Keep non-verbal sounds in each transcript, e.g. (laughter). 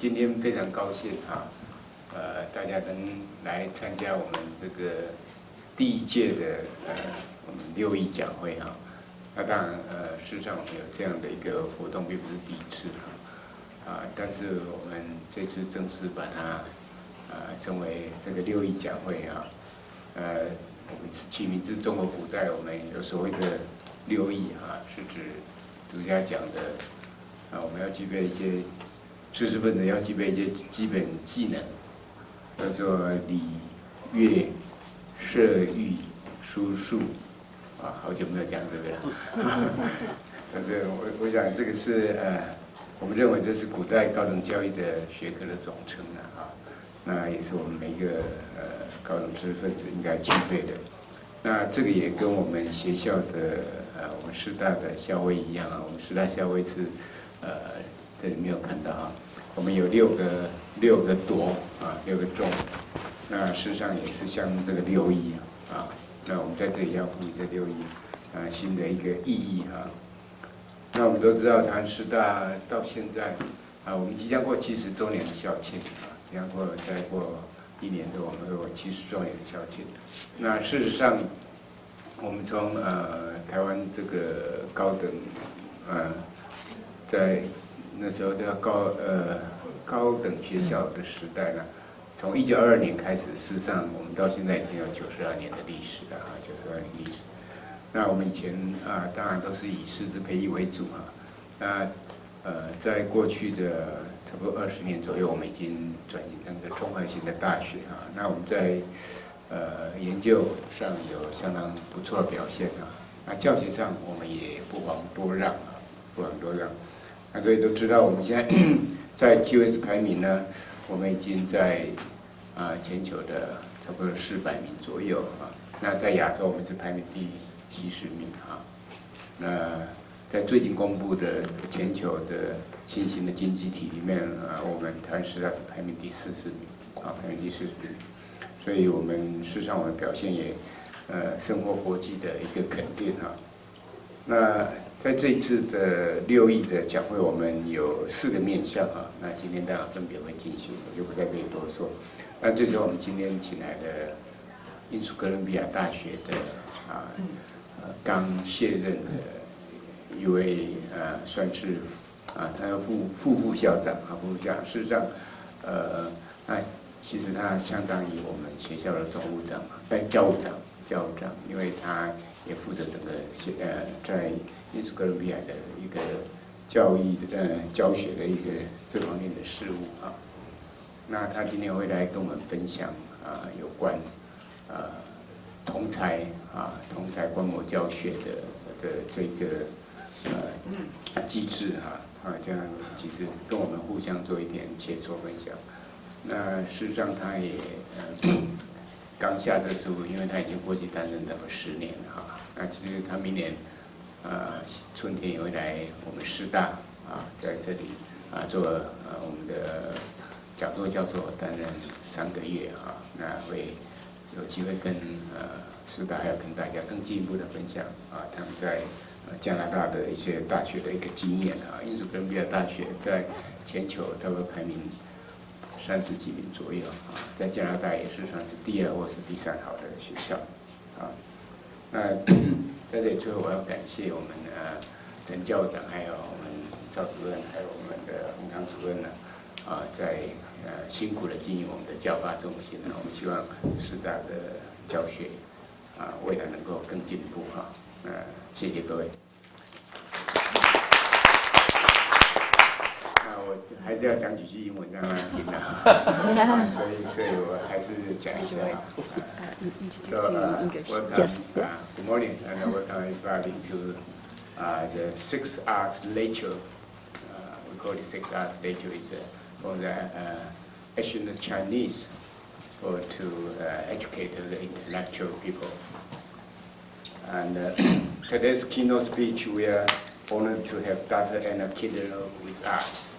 今天非常高兴哈，呃，大家能来参加我们这个第一届的呃我们六艺讲会哈。那当然呃，事实上我们有这样的一个活动，并不是第一次哈，啊，但是我们这次正式把它啊称为这个六艺讲会哈，呃，我们起名字中国古代我们有所谓的六艺哈，是指儒家讲的啊，我们要具备一些。知识分子要具备一些基本技能，叫做礼、乐、射、御、书、数，啊，好久没有讲这个了。但是我我想这个是呃，我们认为这是古代高等教育的学科的总称了啊。那也是我们每一个呃高等知识分子应该具备的。那这个也跟我们学校的呃我们师大的校徽一样啊，我们师大校徽是呃这里没有看到啊。我们有六个六个铎啊，六个钟，那事实上也是像这个六一啊。那我们在这里要赋予这六一啊新的一个意义哈。那我们都知道，台湾师大到现在啊，我们即将过七十周年的校庆啊，即将过再过一年多，我们有七十周年的校庆。那事实上，我们从呃台湾这个高等呃在。那时候叫高呃高等学校的时代呢，从一九二二年开始，事实上我们到现在已经有九十二年的历史了啊，九十二年历史。那我们以前啊，当然都是以师资培育为主啊。那呃，在过去的差不多二十年左右，我们已经转型成个综合性的大学啊。那我们在呃研究上有相当不错的表现啊。那教学上我们也不遑多让啊，不遑多让。那各位都知道，我们现在 (coughs) 在 QS 排名呢，我们已经在啊全球的差不多四百名左右啊。那在亚洲，我们是排名第七十名啊。那在最近公布的全球的新兴的经济体里面啊，我们台湾师大是排名第四十名啊，排名第四十名。所以我们事实上我们表现也呃，生活国际的一个肯定啊。那在这一次的六亿的讲会，我们有四个面向啊。那今天大家分别会进行，我就不再可以多说。那这是我们今天请来的英属哥伦比亚大学的啊，刚卸任的一位呃，算是啊，他的副副副校长啊，副校长。事实上，呃，那其实他相当于我们学校的总务长嘛，哎，教务长，教务长，因为他也负责整个学呃在。英属哥伦比亚的一个教育的呃教学的一个这方面的事务啊，那他今天会来跟我们分享啊有关啊同才啊同才观摩教学的的这个呃机制哈啊这样其实跟我们互相做一点切磋分享。那事实上他也呃刚下这书，因为他已经过去担任了十年了哈，那其实他明年。呃，春天也会来我们师大啊，在这里啊做呃我们的讲座教授，担任三个月啊，那会有机会跟呃师大要跟大家更进一步的分享啊，他们在呃加拿大的一些大学的一个经验啊，英属哥伦比亚大学在全球大概排名三十几名左右啊，在加拿大也是算是第二或是第三好的学校啊，那。(clears throat) 在这里，最后我要感谢我们呃陈校长，还有我们赵主任，还有我们的洪昌主任呢，啊，在呃辛苦的经营我们的教发中心呢。我们希望师大的教学啊，未来能够更进步哈。呃，谢谢各位。还是要讲几句英文让他听啊。所以，所以我还是讲一下。So, uh, uh, good morning, and welcome everybody to uh, the six hours lecture. Uh, we call it six hours lecture. It's uh, from the uh, ancient Chinese for to uh, educate the intellectual people. And uh, (clears throat) today's keynote speech, we are honored to have Dr. Anna Kindler with us.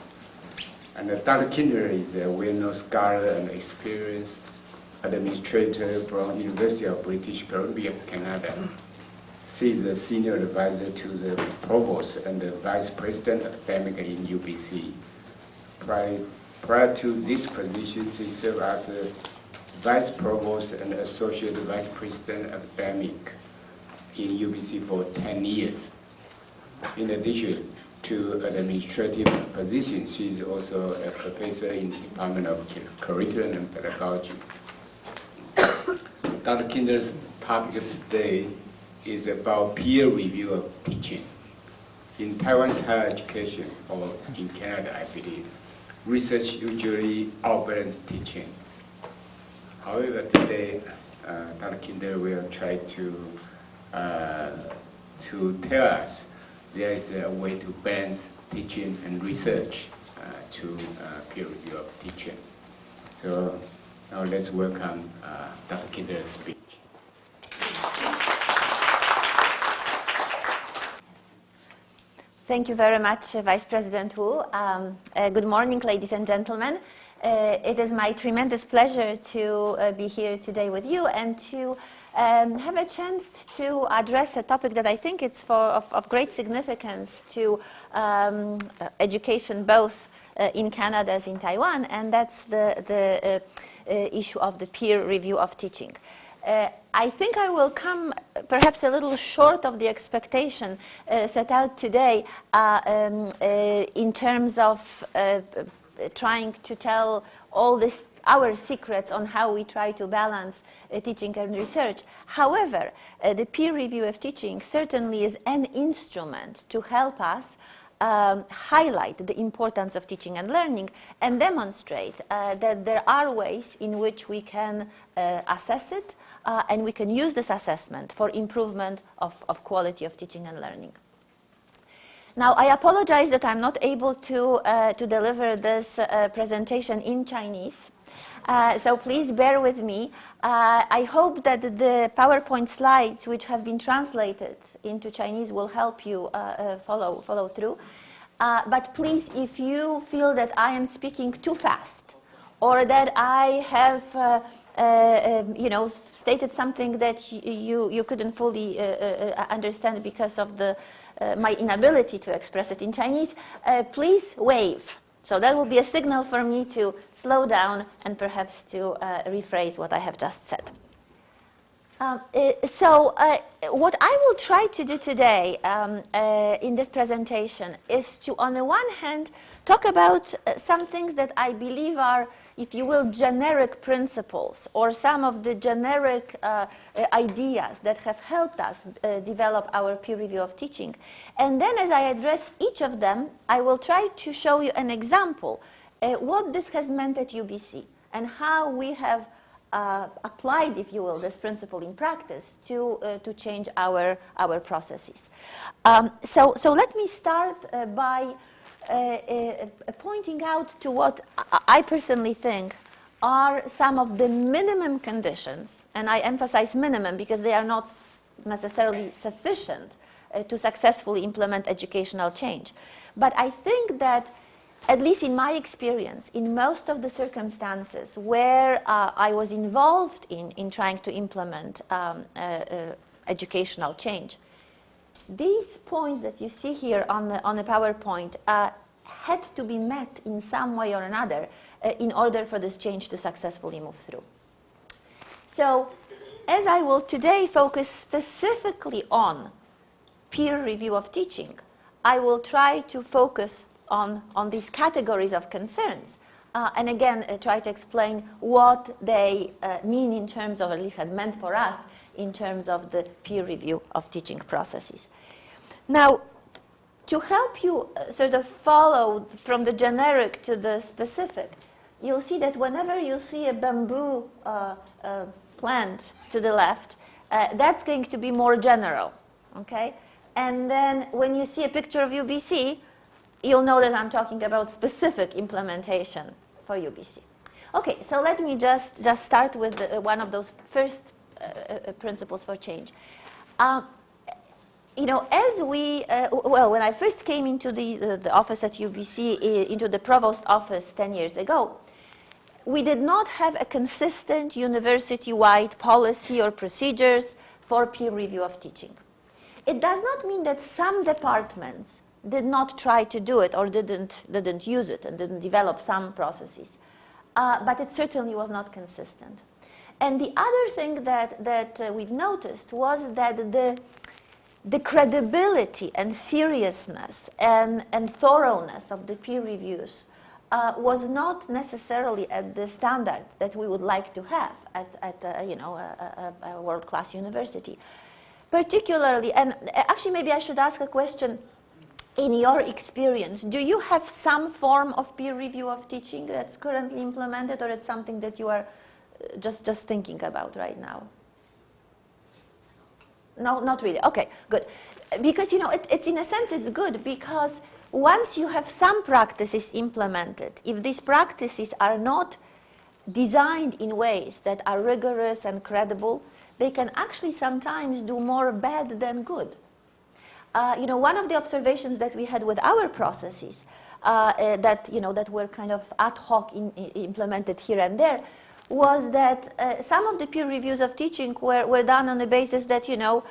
And Dr. Kindler is a well-known scholar and experienced administrator from University of British Columbia, Canada. She is the senior advisor to the provost and the vice president of academic in UBC. Prior, Prior to this position, she served as a Vice Provost and Associate Vice President of academic in UBC for 10 years. In addition to an administrative positions, she is also a professor in the Department of Curriculum and Pedagogy. (coughs) Dr. Kindler's topic today is about peer review of teaching. In Taiwan's higher education, or in Canada, I believe, research usually outbalances teaching. However, today, uh, Dr. Kinder will try to, uh, to tell us there is a way to balance teaching and research uh, to peer review of teaching. So now let's welcome uh, Dr. Kindler's speech. Thank you very much, uh, Vice President Wu. Um, uh, good morning, ladies and gentlemen. Uh, it is my tremendous pleasure to uh, be here today with you and to um, have a chance to address a topic that I think it's for, of, of great significance to um, uh, education both uh, in Canada as in Taiwan, and that's the, the issue of the peer review of teaching. Uh, I think I will come perhaps a little short of the expectation uh, set out today uh, um, uh, in terms of uh, trying to tell all this our secrets on how we try to balance uh, teaching and research. However, the peer review of teaching certainly is an instrument to help us um, highlight the importance of teaching and learning and demonstrate uh, that there are ways in which we can uh, assess it uh, and we can use this assessment for improvement of, of quality of teaching and learning. Now, I apologize that I'm not able to, uh, to deliver this uh, presentation in Chinese. Uh, so please bear with me. Uh, I hope that the PowerPoint slides, which have been translated into Chinese, will help you uh, uh, follow, follow through. but please, if you feel that I am speaking too fast, or that I have, uh, uh, um, you know, stated something that you, you couldn't fully uh, uh, understand because of the, uh, my inability to express it in Chinese, uh, please wave. So that will be a signal for me to slow down and perhaps to uh, rephrase what I have just said. Um, uh, so uh, what I will try to do today um, in this presentation is to, on the one hand, talk about some things that I believe are if you will, generic principles or some of the generic uh, uh, ideas that have helped us uh, develop our peer review of teaching. And then as I address each of them, I will try to show you an example, uh, what this has meant at UBC and how we have uh, applied, if you will, this principle in practice to, uh, to change our, our processes. Um, so, so let me start by pointing out to what I personally think are some of the minimum conditions, and I emphasize minimum because they are not necessarily sufficient uh, to successfully implement educational change. But I think that, at least in my experience, in most of the circumstances where uh, I was involved in, in trying to implement um, uh, uh, educational change, these points that you see here on the, on the PowerPoint uh, had to be met in some way or another uh, in order for this change to successfully move through. So, as I will today focus specifically on peer review of teaching, I will try to focus on, on these categories of concerns uh, and again uh, try to explain what they uh, mean in terms of, at least had meant for us, in terms of the peer review of teaching processes. Now, to help you uh, sort of follow from the generic to the specific, you'll see that whenever you see a bamboo uh, uh, plant to the left, uh, that's going to be more general, okay? And then when you see a picture of UBC, you'll know that I'm talking about specific implementation for UBC. Okay, so let me just, just start with the, one of those first uh, uh, principles for change. Um, you know, as we, uh, well, when I first came into the, the, the, office at UBC, into the provost office 10 years ago, we did not have a consistent university-wide policy or procedures for peer review of teaching. It does not mean that some departments did not try to do it or didn't, didn't use it and didn't develop some processes. Uh, but it certainly was not consistent. And the other thing that, that uh, we've noticed was that the, the credibility and seriousness and, and thoroughness of the peer reviews uh, was not necessarily at the standard that we would like to have at, at uh, you know, a, a, a world-class university. Particularly, and actually maybe I should ask a question, in your experience, do you have some form of peer review of teaching that's currently implemented or it's something that you are uh, just, just thinking about right now? No, not really. Okay, good. Because, you know, it, it's in a sense, it's good because once you have some practices implemented, if these practices are not designed in ways that are rigorous and credible, they can actually sometimes do more bad than good. Uh, you know, one of the observations that we had with our processes uh, uh, that, you know, that were kind of ad hoc in, implemented here and there was that uh, some of the peer reviews of teaching were, were done on the basis that, you know,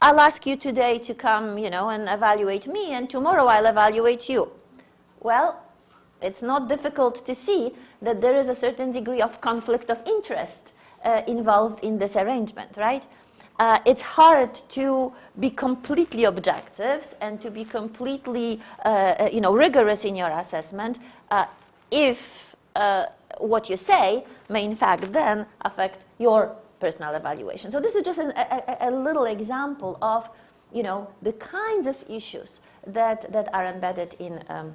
I'll ask you today to come, you know, and evaluate me, and tomorrow I'll evaluate you. Well, it's not difficult to see that there is a certain degree of conflict of interest uh, involved in this arrangement, right? Uh, it's hard to be completely objective and to be completely, uh, uh you know, rigorous in your assessment uh, if uh, what you say may in fact then affect your personal evaluation. So this is just an, a, a, little example of, you know, the kinds of issues that, that are embedded in, um,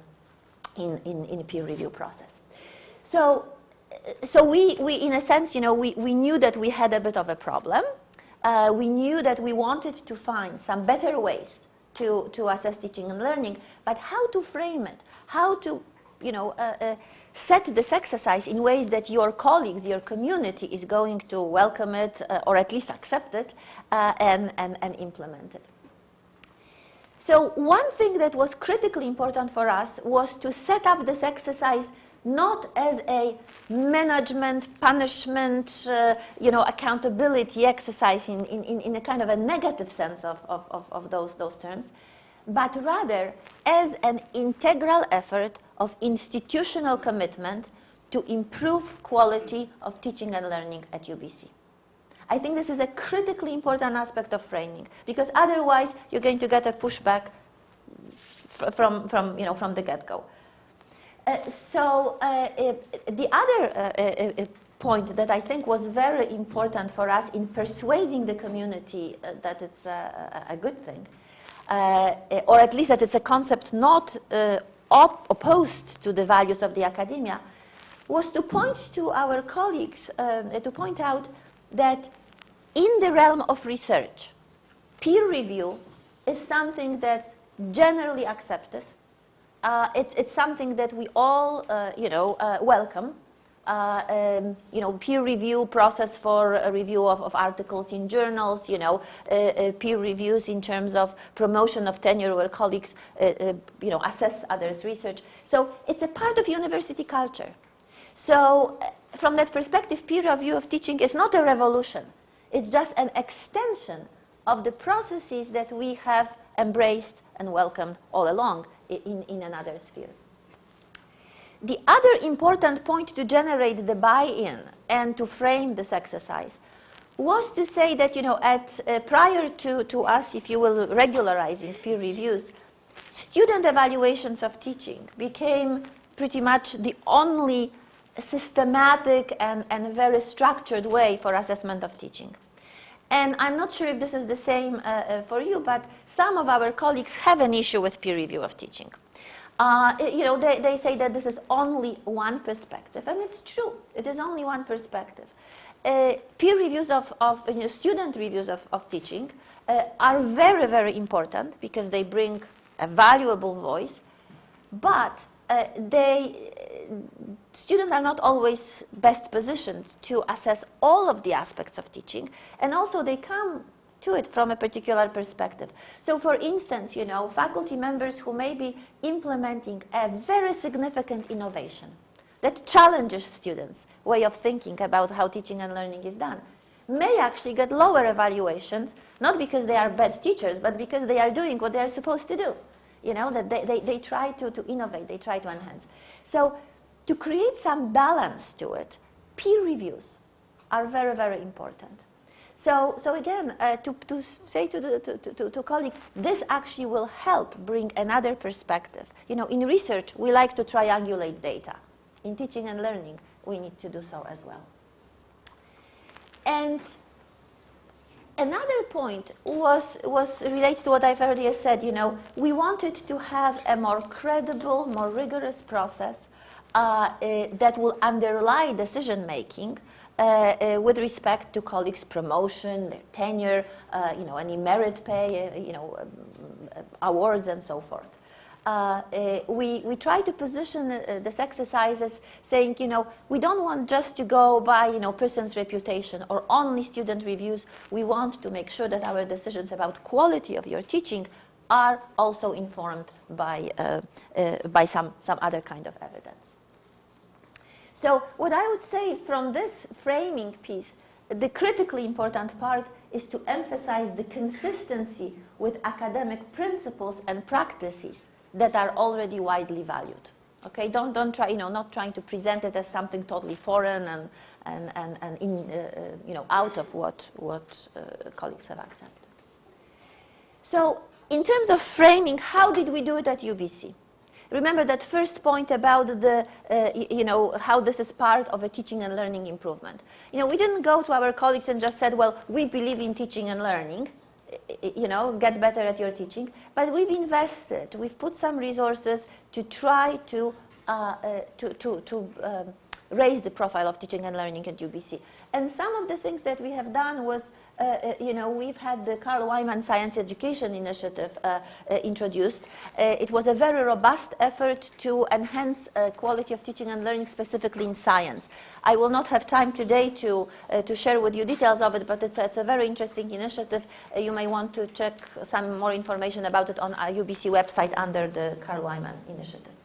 in, in, in peer review process. So, so we, we, in a sense, you know, we, we knew that we had a bit of a problem. Uh, we knew that we wanted to find some better ways to, to assess teaching and learning, but how to frame it, how to, you know, uh, uh, set this exercise in ways that your colleagues, your community is going to welcome it uh, or at least accept it uh, and, and, and implement it. So one thing that was critically important for us was to set up this exercise not as a management, punishment, uh, you know, accountability exercise in, in, in a kind of a negative sense of, of, of, those, those terms, but rather as an integral effort of institutional commitment to improve quality of teaching and learning at UBC. I think this is a critically important aspect of framing because otherwise you're going to get a pushback from, from, you know, from the get-go. Uh, so uh, the other uh, uh, uh, point that I think was very important for us in persuading the community uh, that it's a, a good thing, or at least that it's a concept not op opposed to the values of the academia was to point to our colleagues, uh, to point out that in the realm of research, peer review is something that's generally accepted. Uh, it's, it's, something that we all, uh, you know, uh, welcome. Uh, um, you know, peer review process for a review of, of articles in journals, you know, uh, uh, peer reviews in terms of promotion of tenure where colleagues, you know, assess others' research. So it's a part of university culture. So from that perspective, peer review of teaching is not a revolution. It's just an extension of the processes that we have embraced and welcomed all along in, in another sphere. The other important point to generate the buy-in and to frame this exercise was to say that, you know, at, uh, prior to, to us, if you will, regularizing peer reviews, student evaluations of teaching became pretty much the only systematic and, and very structured way for assessment of teaching. And I'm not sure if this is the same uh, uh, for you, but some of our colleagues have an issue with peer review of teaching. Uh, you know, they, they say that this is only one perspective, and it's true. It is only one perspective. Uh, peer reviews of, of you know, student reviews of, of teaching uh, are very, very important because they bring a valuable voice, but uh, they, students are not always best positioned to assess all of the aspects of teaching, and also they come to it from a particular perspective. So for instance, you know, faculty members who may be implementing a very significant innovation that challenges students' way of thinking about how teaching and learning is done may actually get lower evaluations, not because they are bad teachers, but because they are doing what they are supposed to do. you know, that they, they, they try to, to innovate, they try to enhance. So to create some balance to it, peer reviews are very, very important. So, so again, uh, to, to say to, the, to, to, to, colleagues, this actually will help bring another perspective. You know, in research, we like to triangulate data. In teaching and learning, we need to do so as well. And another point was, was relates to what I've earlier said. You know, we wanted to have a more credible, more rigorous process uh, uh, that will underlie decision making with respect to colleagues' promotion, their tenure, uh, you know, any merit pay, you know, um, awards and so forth. Uh, uh, we, we try to position uh, this exercise as saying, you know, we don't want just to go by, you know, person's reputation or only student reviews. We want to make sure that our decisions about quality of your teaching are also informed by, by some, some other kind of evidence. So what I would say from this framing piece, the critically important part is to emphasize the consistency with academic principles and practices that are already widely valued. Okay, don't, don't try, you know, not trying to present it as something totally foreign and, and, and, and in, uh, uh you know, out of what, what uh, colleagues have accepted. So in terms of framing, how did we do it at UBC? Remember that first point about the, uh, you know, how this is part of a teaching and learning improvement. You know, we didn't go to our colleagues and just said, well, we believe in teaching and learning, you know, get better at your teaching. But we've invested, we've put some resources to try to, uh, uh, to, to, to um, raise the profile of teaching and learning at UBC. And some of the things that we have done was uh, uh, you know, we've had the Carl Wieman Science Education Initiative uh, uh introduced. Uh, it was a very robust effort to enhance uh, quality of teaching and learning, specifically in science. I will not have time today to, to share with you details of it, but it's, it's a very interesting initiative. you may want to check some more information about it on our UBC website under the Carl Wieman Initiative.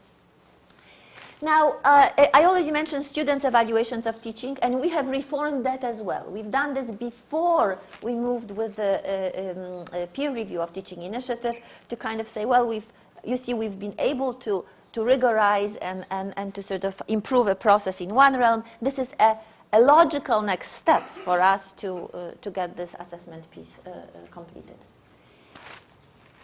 Now, uh, I already mentioned students' evaluations of teaching, and we have reformed that as well. We've done this before we moved with the uh, um, peer review of teaching initiative to kind of say, well, we've, you see, we've been able to, to rigorize and, and, and to sort of improve a process in one realm. This is a, a logical next step for us to, uh, to get this assessment piece uh, uh, completed.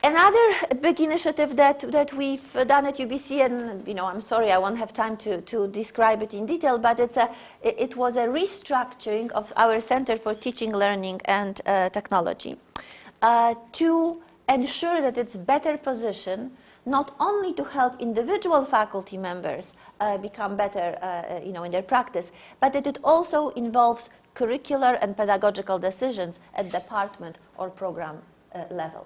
Another big initiative that, that we've done at UBC, and you know, I'm sorry I won't have time to, to describe it in detail, but it's a, it was a restructuring of our Center for Teaching, Learning and uh, Technology uh, to ensure that it's better positioned not only to help individual faculty members uh, become better uh, uh, you know, in their practice, but that it also involves curricular and pedagogical decisions at department or program uh, level.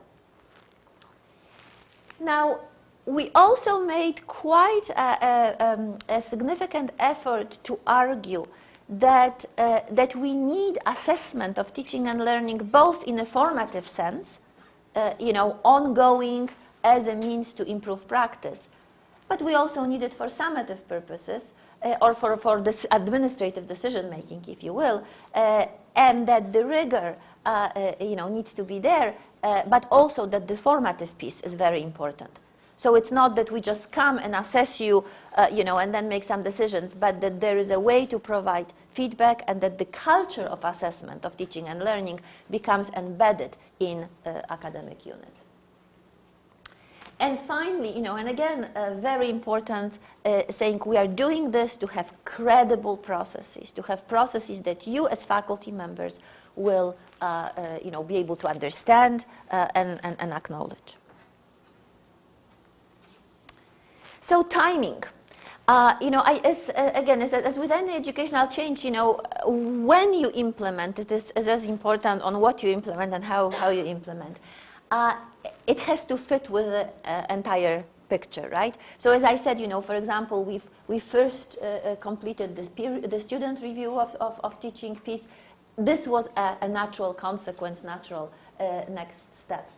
Now, we also made quite a, a, um, a significant effort to argue that, uh, that we need assessment of teaching and learning both in a formative sense, uh, you know, ongoing as a means to improve practice, but we also need it for summative purposes uh, or for, for this administrative decision making, if you will, uh, and that the rigor, uh, uh, you know, needs to be there uh, but also that the formative piece is very important. So it's not that we just come and assess you, uh, you know, and then make some decisions, but that there is a way to provide feedback and that the culture of assessment of teaching and learning becomes embedded in uh, academic units. And finally, you know, and again, uh, very important, uh, saying we are doing this to have credible processes, to have processes that you as faculty members will uh, uh, you know, be able to understand uh, and, and, and, acknowledge. So timing. Uh, you know, I, as, uh, again, as, as, with any educational change, you know, when you implement it is, is as important on what you implement and how, how you implement. Uh, it has to fit with the uh, entire picture, right? So as I said, you know, for example, we've, we first uh, uh, completed this the student review of, of, of teaching piece this was a, a natural consequence, natural uh, next step.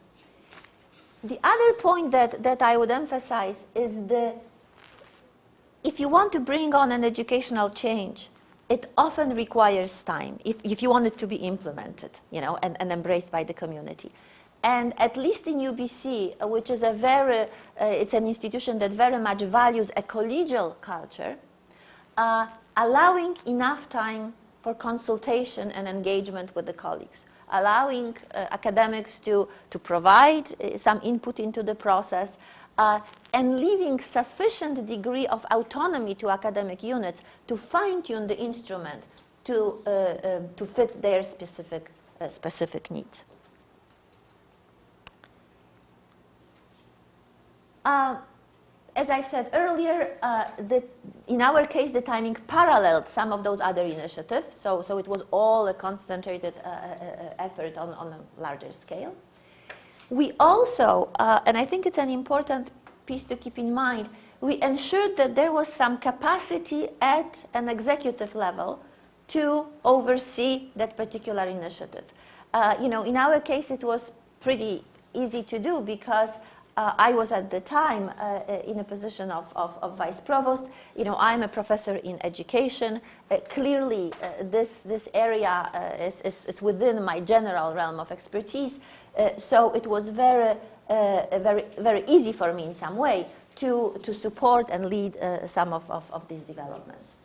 The other point that, that I would emphasize is the, if you want to bring on an educational change, it often requires time if, if you want it to be implemented, you know, and, and embraced by the community. And at least in UBC, uh, which is a very, uh, it's an institution that very much values a collegial culture, uh, allowing enough time for consultation and engagement with the colleagues, allowing uh, academics to, to provide uh, some input into the process, uh, and leaving sufficient degree of autonomy to academic units to fine-tune the instrument to, um, to fit their specific, specific needs. Uh, as I said earlier, uh, the, in our case, the timing paralleled some of those other initiatives, so, so it was all a concentrated uh, uh, uh effort on, on a larger scale. We also, and I think it's an important piece to keep in mind, we ensured that there was some capacity at an executive level to oversee that particular initiative. Uh, you know, in our case, it was pretty easy to do because uh, I was at the time uh, uh, in a position of, of, of, vice provost. You know, I'm a professor in education. Uh, clearly, uh, this, this area uh, is, is, is, within my general realm of expertise. so it was very, very, very easy for me in some way to, to support and lead some of, of, of these developments.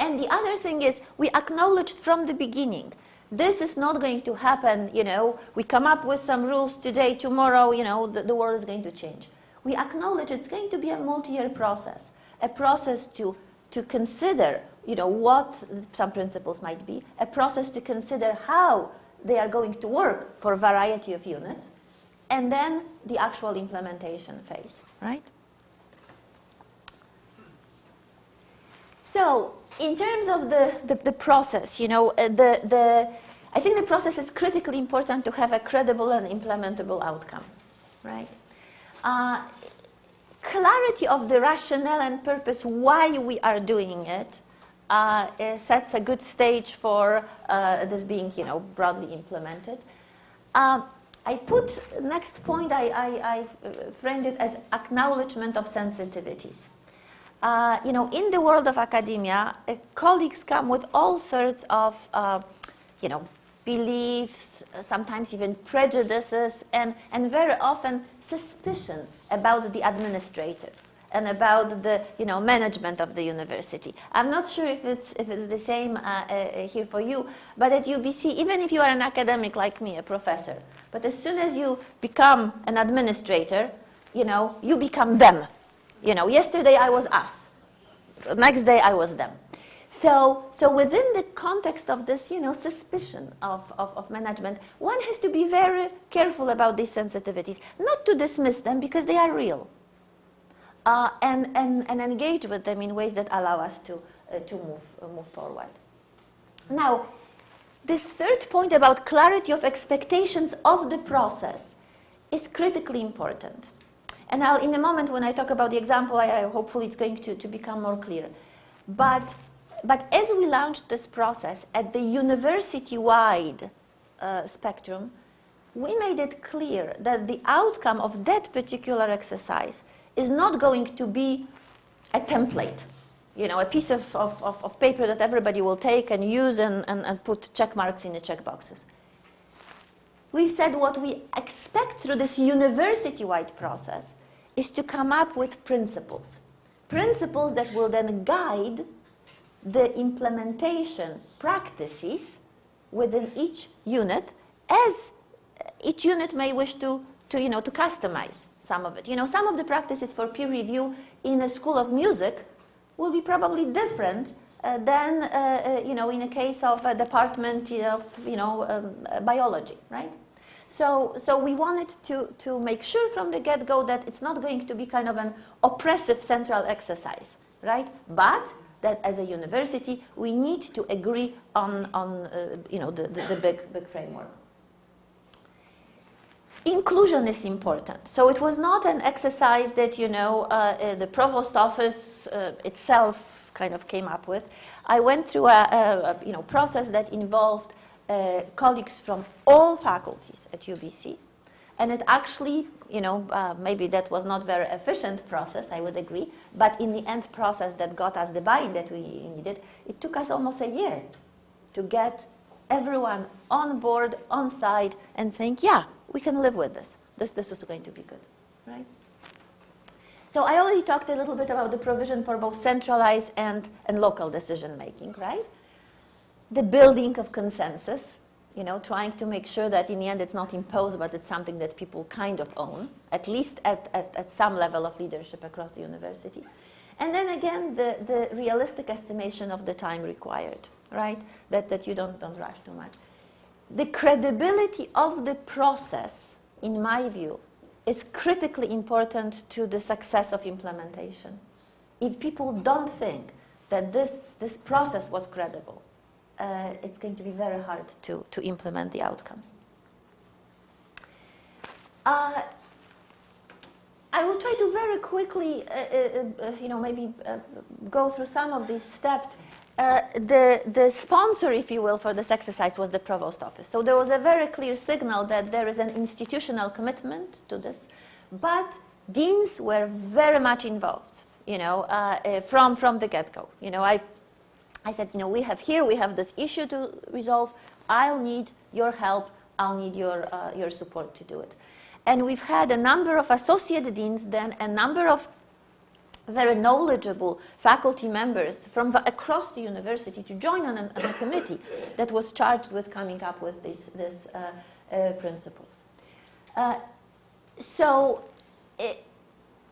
And the other thing is, we acknowledged from the beginning this is not going to happen, you know, we come up with some rules today, tomorrow, you know, the, the world is going to change. We acknowledge it's going to be a multi-year process, a process to, to consider, you know, what some principles might be, a process to consider how they are going to work for a variety of units, and then the actual implementation phase, right? So in terms of the, the, the process, you know, uh, the, the, I think the process is critically important to have a credible and implementable outcome, right? Uh, clarity of the rationale and purpose why we are doing it uh, sets a good stage for uh, this being, you know, broadly implemented. Uh, I put next point. I, I, I framed it as acknowledgement of sensitivities. Uh, you know, in the world of academia, uh, colleagues come with all sorts of, uh, you know, beliefs, sometimes even prejudices, and, and very often suspicion about the administrators and about the you know, management of the university. I'm not sure if it's, if it's the same uh, uh, here for you, but at UBC, even if you are an academic like me, a professor, but as soon as you become an administrator, you know, you become them. You know, yesterday I was us. Next day I was them. So, so within the context of this, you know, suspicion of, of, of, management, one has to be very careful about these sensitivities, not to dismiss them because they are real, uh, and, and, and engage with them in ways that allow us to, uh, to move, uh, move forward. Now, this third point about clarity of expectations of the process is critically important. And I'll, in a moment when I talk about the example, I, I hopefully it's going to, to become more clear. But, but as we launched this process at the university-wide uh, spectrum, we made it clear that the outcome of that particular exercise is not going to be a template, you know, a piece of, of, of, paper that everybody will take and use and, and, and put check marks in the check boxes we've said what we expect through this university-wide process is to come up with principles. Principles that will then guide the implementation practices within each unit as each unit may wish to, to, you know, to customize some of it. You know, some of the practices for peer review in a school of music will be probably different uh, than, uh, uh, you know, in a case of a department of, you know, um, biology, right? So, so we wanted to, to make sure from the get-go that it's not going to be kind of an oppressive central exercise, right? But that as a university, we need to agree on, on uh, you know, the, the, the big, big framework. Inclusion is important. So it was not an exercise that, you know, uh, uh, the provost office uh, itself kind of came up with. I went through a, a, you know, process that involved uh, colleagues from all faculties at UBC. And it actually, you know, uh, maybe that was not very efficient process, I would agree, but in the end process that got us the buy-in that we needed, it took us almost a year to get everyone on board, on side, and saying, yeah, we can live with this. This, this is going to be good, right? So I already talked a little bit about the provision for both centralized and, and local decision making, right? The building of consensus, you know, trying to make sure that in the end it's not imposed, but it's something that people kind of own, at least at, at, at some level of leadership across the university. And then again, the, the realistic estimation of the time required, right? That, that you don't, don't rush too much. The credibility of the process, in my view, is critically important to the success of implementation. If people don't think that this, this process was credible, uh, it's going to be very hard to, to implement the outcomes. Uh, I will try to very quickly, uh, uh, uh you know, maybe uh, go through some of these steps. the, the sponsor, if you will, for this exercise was the provost office. So there was a very clear signal that there is an institutional commitment to this, but deans were very much involved, you know, from, from the get-go. You know, I, I said, you know, we have here, we have this issue to resolve. I'll need your help. I'll need your, your support to do it. And we've had a number of associate deans then, a number of very knowledgeable faculty members from across the university to join on a, on a committee that was charged with coming up with these, these uh, uh, principles. Uh, so, it,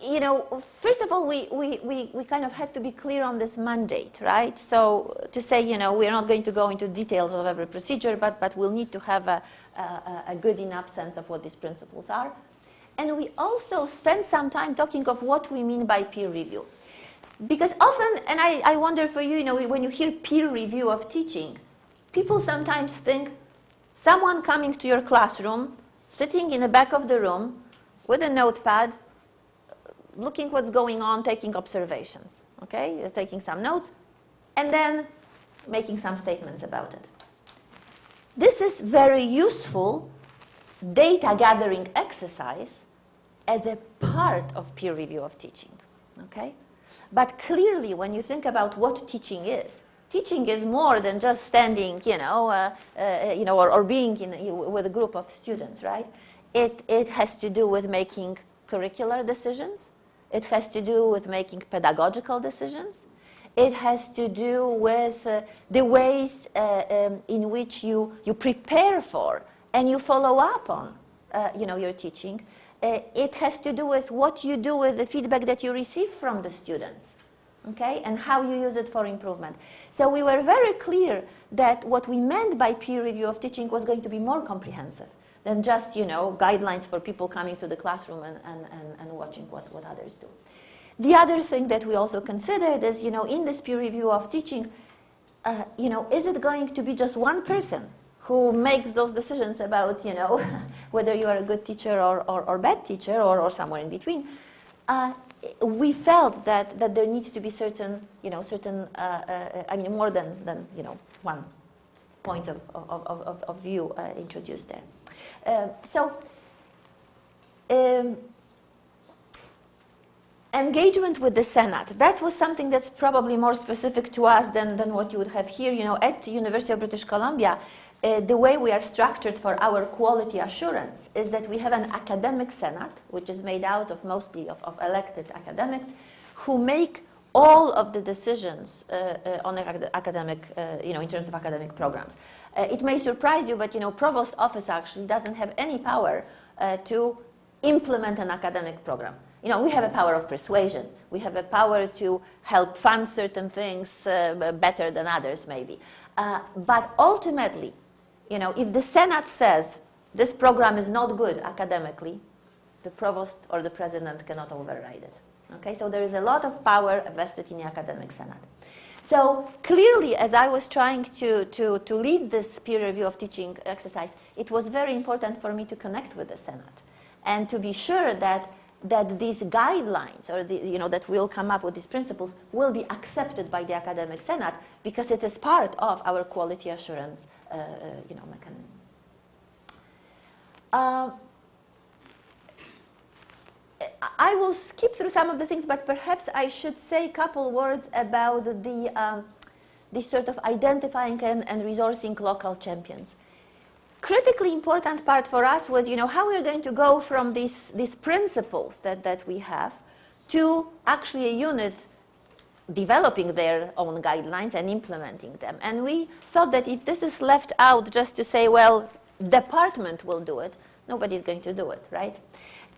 you know, first of all, we, we, we, we kind of had to be clear on this mandate, right? So to say, you know, we're not going to go into details of every procedure, but, but we'll need to have a, a, a good enough sense of what these principles are. And we also spend some time talking of what we mean by peer review. Because often, and I, I wonder for you, you know, when you hear peer review of teaching, people sometimes think someone coming to your classroom, sitting in the back of the room with a notepad, looking what's going on, taking observations, okay? You're taking some notes, and then making some statements about it. This is very useful data gathering exercise as a part of peer review of teaching. Okay? But clearly, when you think about what teaching is, teaching is more than just standing, you know, uh, uh, you know, or, or being in, with a group of students, right? It, it has to do with making curricular decisions. It has to do with making pedagogical decisions. It has to do with uh, the ways uh, um, in which you, you prepare for and you follow up on uh, you know, your teaching. Uh, it has to do with what you do with the feedback that you receive from the students, okay, and how you use it for improvement. So we were very clear that what we meant by peer review of teaching was going to be more comprehensive than just, you know, guidelines for people coming to the classroom and, and, and, and watching what, what others do. The other thing that we also considered is, you know, in this peer review of teaching, uh, you know, is it going to be just one person who makes those decisions about, you know, (laughs) whether you are a good teacher or, or, or bad teacher or, or somewhere in between, uh, we felt that, that there needs to be certain, you know, certain, uh, uh, I mean, more than, than, you know, one point of, of, of, of view uh, introduced there. Uh, so, um, engagement with the Senate, that was something that's probably more specific to us than, than what you would have here. You know, at the University of British Columbia, uh, the way we are structured for our quality assurance is that we have an academic senate, which is made out of mostly of, of elected academics, who make all of the decisions uh, uh, on academic, uh, you know, in terms of academic programs. Uh, it may surprise you, but you know, provost office actually doesn't have any power uh, to implement an academic program. You know, we have a power of persuasion. We have a power to help fund certain things better than others, maybe. but ultimately, you know, if the Senate says this program is not good academically, the provost or the president cannot override it. Okay, so there is a lot of power vested in the academic senate. So clearly, as I was trying to, to, to lead this peer review of teaching exercise, it was very important for me to connect with the Senate and to be sure that, that these guidelines or the, you know, that will come up with these principles will be accepted by the academic senate because it is part of our quality assurance uh, uh, you know, mechanism. Uh, I will skip through some of the things, but perhaps I should say a couple words about the um, this sort of identifying and, and resourcing local champions. critically important part for us was, you know, how we're going to go from these, these principles that, that we have to actually a unit developing their own guidelines and implementing them. And we thought that if this is left out just to say, well, department will do it, nobody's going to do it, right?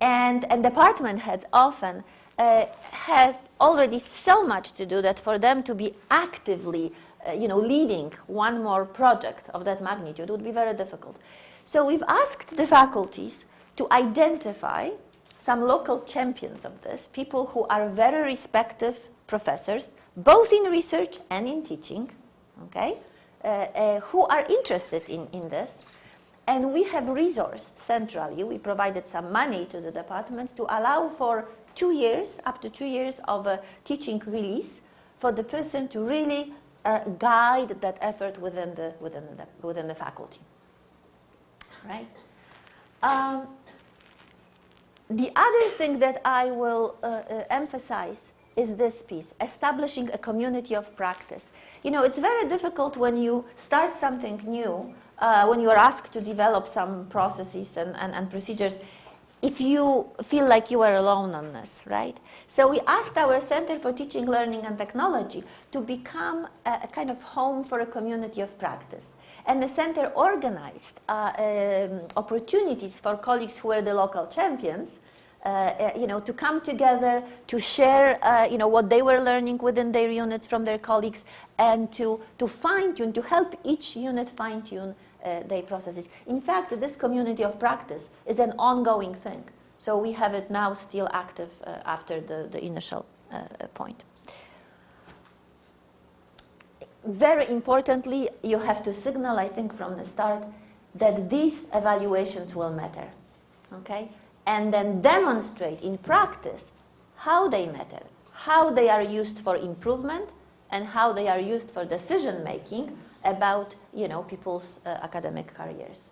And, and department heads often uh, have already so much to do that for them to be actively uh, you know, leading one more project of that magnitude would be very difficult. So we've asked the faculties to identify some local champions of this, people who are very respective professors, both in research and in teaching, okay, uh, uh, who are interested in, in this. And we have resourced centrally, we provided some money to the departments to allow for two years, up to two years of a teaching release for the person to really uh, guide that effort within the, within the, within the faculty. Right? Um, the other thing that I will uh, uh, emphasize is this piece, establishing a community of practice. You know, it's very difficult when you start something new, uh, when you are asked to develop some processes and, and, and procedures, if you feel like you are alone on this, right? So we asked our Center for Teaching, Learning and Technology to become a, a kind of home for a community of practice. And the center organized uh, um, opportunities for colleagues who were the local champions uh, uh, you know, to come together, to share, uh, you know, what they were learning within their units from their colleagues, and to, to fine-tune, to help each unit fine-tune their processes. In fact, this community of practice is an ongoing thing. So we have it now still active uh, after the, the initial uh, point. Very importantly, you have to signal, I think, from the start that these evaluations will matter. Okay? and then demonstrate in practice how they matter, how they are used for improvement, and how they are used for decision making about you know, people's uh, academic careers.